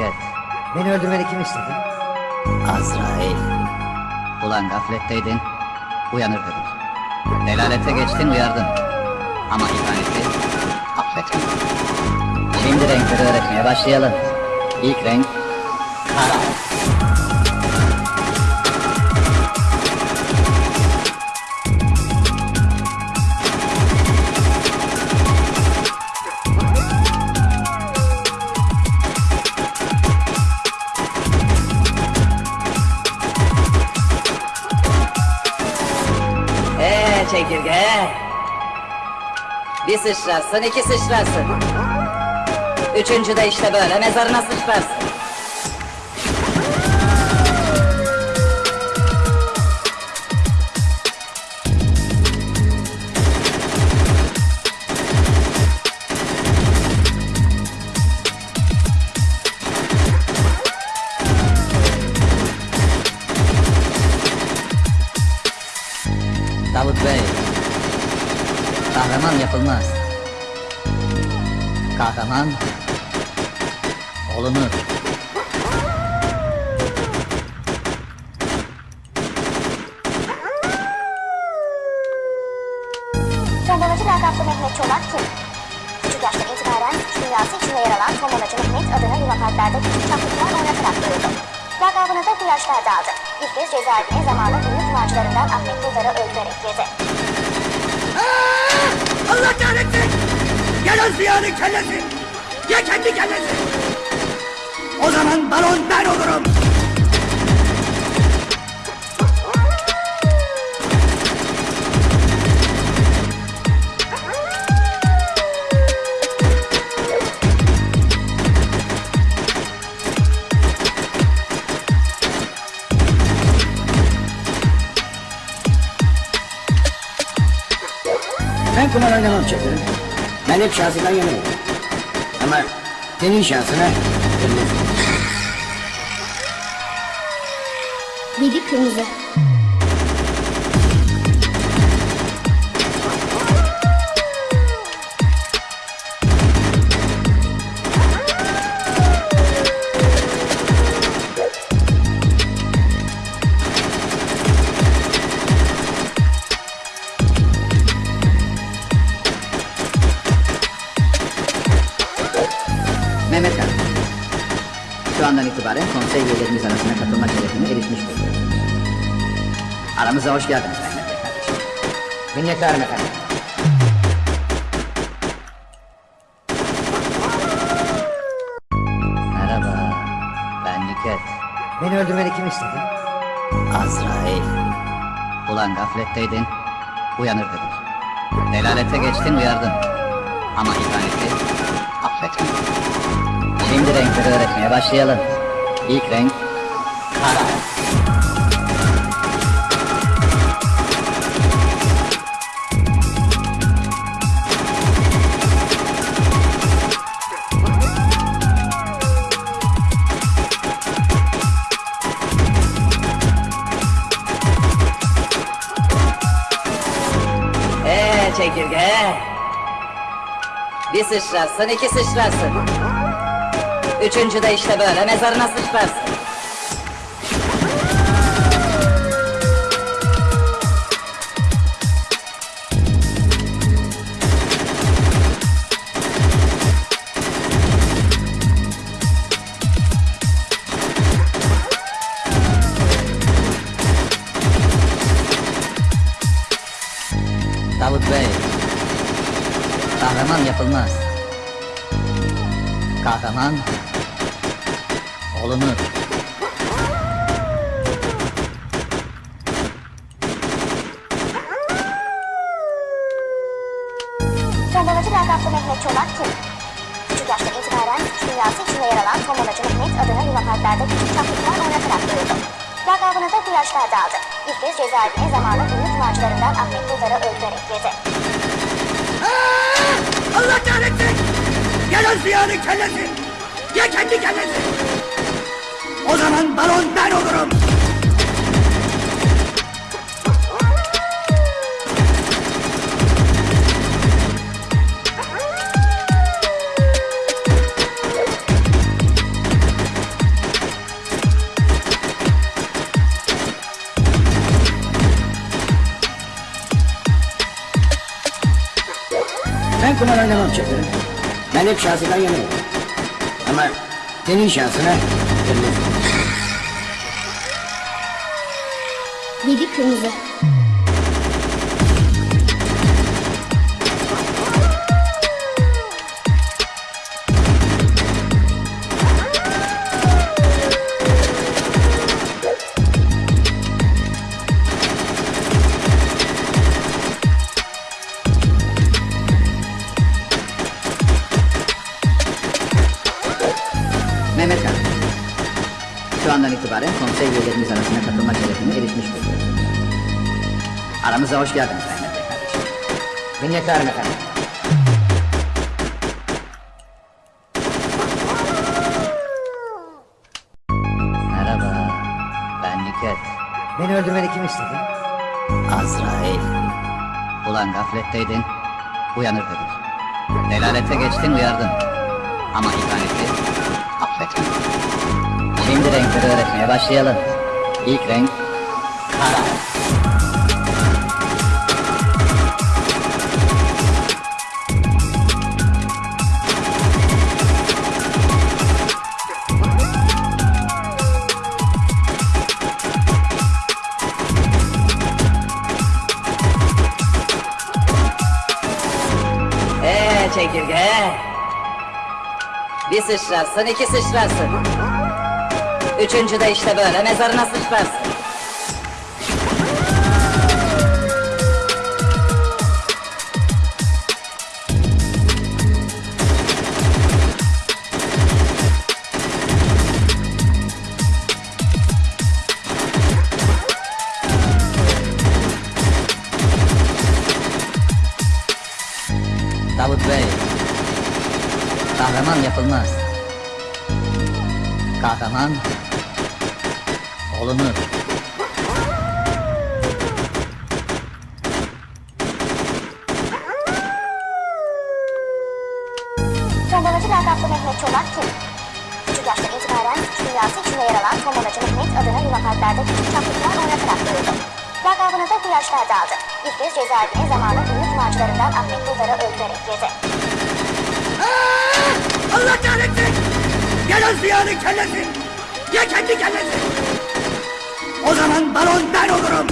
Nükhet. Beni öldürmeni kim istedi? Azrail. Ulan gafletteydin. Uyanır dedik. Delalete geçtin uyardın. Ama ihaneti affetmedin. Şimdi renkleri öğretmeye başlayalım. İlk renk kara. Bir sıçrarsın, iki sıçrarsın. Üçüncü de işte böyle mezarına sıçrarsın. Yapılmaz. Kahraman olunur. Tombalacı lakaplı Mehmet Çolak kim? Küçük yaştan itibaren suç dünyası içinde yer alan Tombalacı Mehmet adını Luna Parklarda küçük çaplıklar oynatarak duyurdu. Lakabını da bu yaşlarda aldı. İlk kez cezaevine zamanı ünlü kumarcılarından Ahmet Buldar'ı öldürerek girdi. Allah kahretsin! Ya Nazmiye'nin kellesi! Ya kendi kellesi! O zaman baron ben olurum! Oynamam çekirim. Ben hep şansından yanayım. Ama senin şansına Biri kırmızı. Şu andan itibaren konsey üyelerimiz arasına katılma şerefine erişmiş bulunuyorsunuz. Aramıza hoş geldiniz Mehmet Bey kardeşim. Minnettarım efendim. Merhaba, ben Nükhet. Beni öldürmeni kim istedi? Azrail. Ulan gafletteydin, uyanır dedik. Delalete geçtin uyardın. Ama ihaneti affetmedin. Şimdi renkleri öğretmeye başlayalım. İlk renk kara. Ee çekirge. Bir sıçrarsın, iki sıçrarsın. Üçüncü de işte böyle mezarına sıçrarsın. Davut Bey, kahraman yapılmaz. Kahraman olunur. Tombalacı lakaplı Mehmet Çolak kim? Küçük yaştan itibaren suç dünyası içinde yer alan Tombalacı Mehmet adını Luna Parklarda küçük çaplıklar oynatarak duyurdu. Lakabını da bu yaşlarda aldı. İlk kez cezaevine zamanı ünlü kumarcılarından Ahmet Buldar'ı öldürerek girdi. Allah kahretsin! Ya Nazmiye'nin kellesi! Ya kendi kellesi! O zaman balon ben olurum. Ben kumar oynamam çekerim. Ben hep şahsiden yanıyorum. Ama senin şansına. Yedi kırmızı. Şu andan itibaren konsey üyelerimiz arasına katılma şerefine erişmiş bulunuyor. Aramıza hoş geldiniz Mehmet Bey kardeşim. Minnettarım efendim. Merhaba. Ben Nüket. Beni öldürmeni kim istedi? Azrail. Ulan gafletteydin. Uyanır dedik. Delalete geçtin uyardın. Ama ihaneti affetmedin. Şimdi renkleri öğretmeye başlayalım. İlk renk kara. Ee çekirge. Bir sıçrarsın, iki sıçrarsın. Üçüncü de işte böyle mezarına sıçrarsın. Davut Bey, kahraman yapılmaz. Kahraman olunur. Tombalacı lakaplı Mehmet Çolak kim? Küçük yaşta itibaren suç dünyası içinde yer alan Tombalacı Mehmet adını Luna Parklarda küçük çaplı kumar oynatarak duyurdu. Lakabını da bu yaşlarda aldı. İlk kez cezaevine zamanın ünlü kumarcılarından Ahmet Buldar'ı öldürerek girdi. Allah kahretsin! Gel o ziyanın kellesi! Ya kendi kellesi! O zaman baron ben olurum!